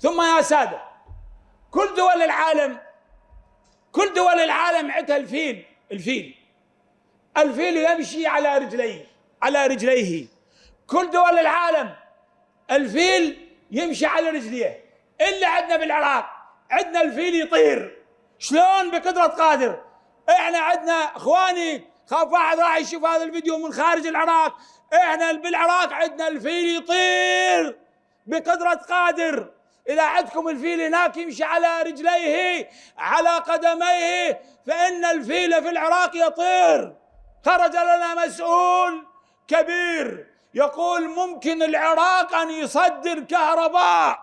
ثم يا سادة كل دول العالم كل دول العالم عندها الفيل الفيل. الفيل يمشي على رجليه على رجليه. كل دول العالم الفيل يمشي على رجليه. إلا عندنا بالعراق عندنا الفيل يطير. شلون؟ بقدرة قادر. إحنا عندنا إخواني خاف واحد راح يشوف هذا الفيديو من خارج العراق. إحنا بالعراق عندنا الفيل يطير. بقدرة قادر. إذا عندكم الفيل هناك يمشي على رجليه على قدميه فإن الفيل في العراق يطير. خرج لنا مسؤول كبير يقول ممكن العراق أن يصدر كهرباء.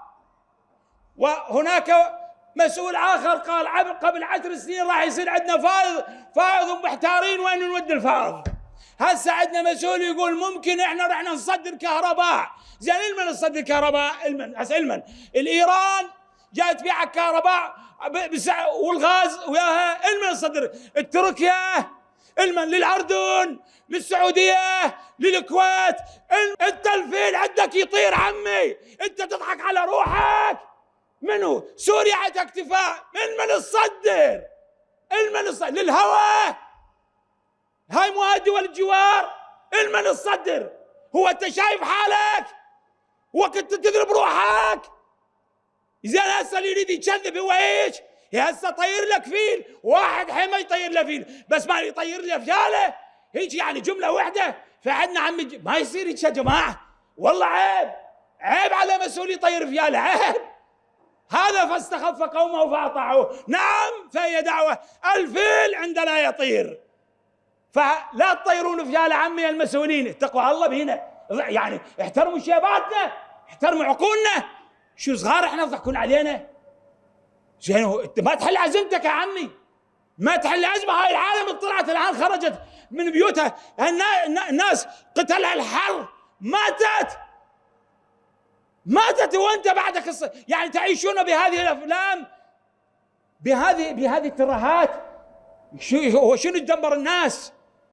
وهناك مسؤول آخر قال قبل عشر سنين راح يصير عندنا فائض فائض ومحتارين وين نود الفائض. هسه عندنا مسؤول يقول ممكن إحنا رحنا نصدر كهرباء؟ زين إلمن نصدر كهرباء؟ إلمن هسه إلمن. الإيران جاءت تبيع كهرباء والغاز وياها. إلمن نصدر تركيا إلمن للأردن للسعودية للكويت. أنت الفيل عندك يطير عمي. أنت تضحك على روحك. منو؟ سوريا عندها اكتفاء. من من تصدر المن للهواء. هاي مو دول الجوار؟ المن الصدر. هو انت شايف حالك؟ وقت تضرب روحك؟ زين هسه اللي يريد يكذب هو إيش؟ هسه طير لك فيل. واحد حين يطير له فيل. بس ما يطير له فياله هيك يعني جملة واحدة. فعندنا عمي ما يصير هيك يا جماعة. والله عيب. عيب على مسؤول يطير فياله. عيب. هذا فاستخف قومه فأطاعوه. نعم فهي دعوة. الفيل عندنا يطير. فلا تطيرون فيال عمي المسؤولين. اتقوا الله بينا يعني احترموا شيباتنا احترموا عقولنا. شو صغار إحنا تضحكون علينا؟ زين انت ما تحل عزمتك يا عمي. ما تحل ازمه هاي العالم طلعت الآن خرجت من بيوتها. الناس قتلها الحر ماتت. ماتت وانت بعدك يعني تعيشون بهذه الأفلام؟ بهذه بهذه الترهات؟ شو هو شنو تدمر الناس؟